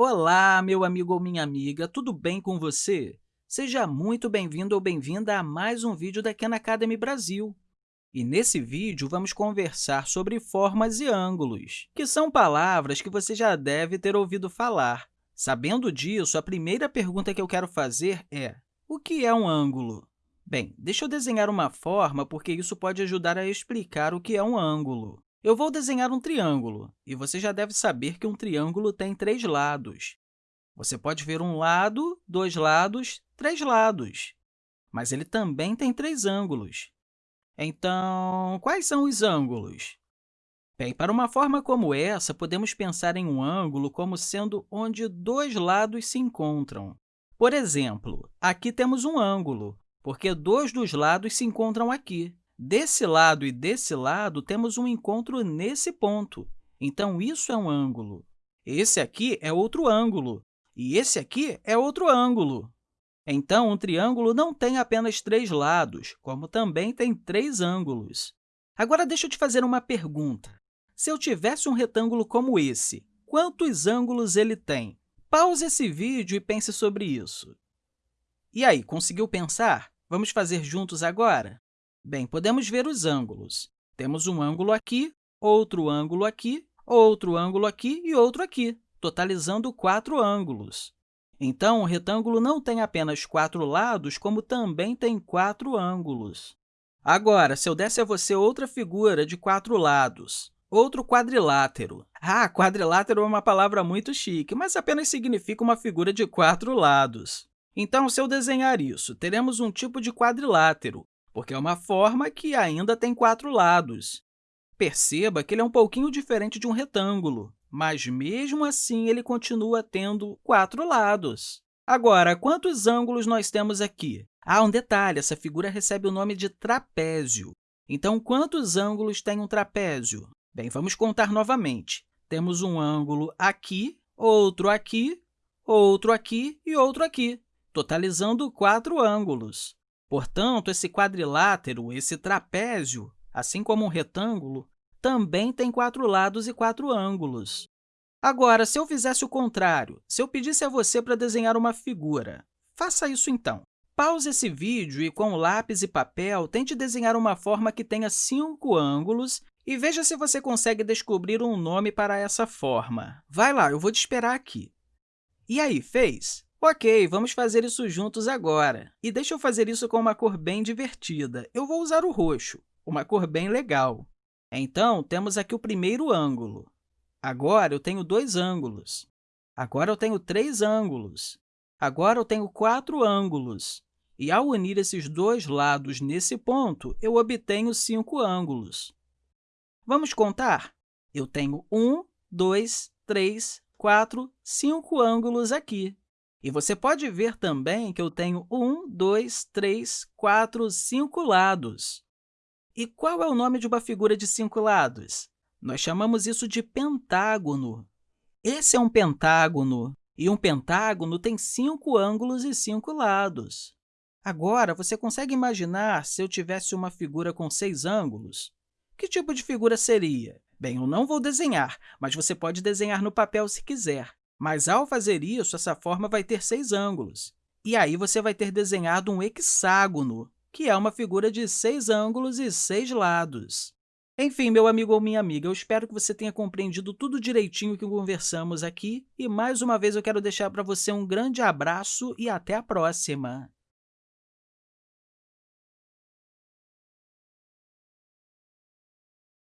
Olá, meu amigo ou minha amiga, tudo bem com você? Seja muito bem-vindo ou bem-vinda a mais um vídeo da Khan Academy Brasil. E nesse vídeo, vamos conversar sobre formas e ângulos, que são palavras que você já deve ter ouvido falar. Sabendo disso, a primeira pergunta que eu quero fazer é o que é um ângulo? Bem, deixa eu desenhar uma forma, porque isso pode ajudar a explicar o que é um ângulo. Eu vou desenhar um triângulo, e você já deve saber que um triângulo tem três lados. Você pode ver um lado, dois lados, três lados, mas ele também tem três ângulos. Então, quais são os ângulos? Bem, para uma forma como essa, podemos pensar em um ângulo como sendo onde dois lados se encontram. Por exemplo, aqui temos um ângulo, porque dois dos lados se encontram aqui. Desse lado e desse lado, temos um encontro nesse ponto. Então, isso é um ângulo. Esse aqui é outro ângulo, e esse aqui é outro ângulo. Então, um triângulo não tem apenas três lados, como também tem três ângulos. Agora, deixa eu te fazer uma pergunta. Se eu tivesse um retângulo como esse, quantos ângulos ele tem? Pause esse vídeo e pense sobre isso. E aí, conseguiu pensar? Vamos fazer juntos agora? Bem, podemos ver os ângulos. Temos um ângulo aqui, outro ângulo aqui, outro ângulo aqui e outro aqui, totalizando quatro ângulos. Então, o retângulo não tem apenas quatro lados, como também tem quatro ângulos. Agora, se eu desse a você outra figura de quatro lados, outro quadrilátero. Ah, quadrilátero é uma palavra muito chique, mas apenas significa uma figura de quatro lados. Então, se eu desenhar isso, teremos um tipo de quadrilátero, porque é uma forma que ainda tem quatro lados. Perceba que ele é um pouquinho diferente de um retângulo, mas, mesmo assim, ele continua tendo quatro lados. Agora, quantos ângulos nós temos aqui? Ah, um detalhe, essa figura recebe o nome de trapézio. Então, quantos ângulos tem um trapézio? Bem, vamos contar novamente. Temos um ângulo aqui, outro aqui, outro aqui e outro aqui, totalizando quatro ângulos. Portanto, esse quadrilátero, esse trapézio, assim como um retângulo, também tem quatro lados e quatro ângulos. Agora, se eu fizesse o contrário, se eu pedisse a você para desenhar uma figura, faça isso então. Pause esse vídeo e, com lápis e papel, tente desenhar uma forma que tenha cinco ângulos e veja se você consegue descobrir um nome para essa forma. Vai lá, eu vou te esperar aqui. E aí, fez? Ok, vamos fazer isso juntos agora. E deixa eu fazer isso com uma cor bem divertida. Eu vou usar o roxo, uma cor bem legal. Então, temos aqui o primeiro ângulo. Agora, eu tenho dois ângulos. Agora, eu tenho três ângulos. Agora, eu tenho quatro ângulos. E, ao unir esses dois lados nesse ponto, eu obtenho cinco ângulos. Vamos contar? Eu tenho um, dois, três, quatro, cinco ângulos aqui. E você pode ver também que eu tenho um, dois, três, quatro, cinco lados. E qual é o nome de uma figura de cinco lados? Nós chamamos isso de pentágono. Esse é um pentágono, e um pentágono tem cinco ângulos e cinco lados. Agora, você consegue imaginar se eu tivesse uma figura com seis ângulos? Que tipo de figura seria? Bem, eu não vou desenhar, mas você pode desenhar no papel se quiser. Mas, ao fazer isso, essa forma vai ter seis ângulos. E aí você vai ter desenhado um hexágono, que é uma figura de seis ângulos e seis lados. Enfim, meu amigo ou minha amiga, eu espero que você tenha compreendido tudo direitinho que conversamos aqui. E, mais uma vez, eu quero deixar para você um grande abraço e até a próxima!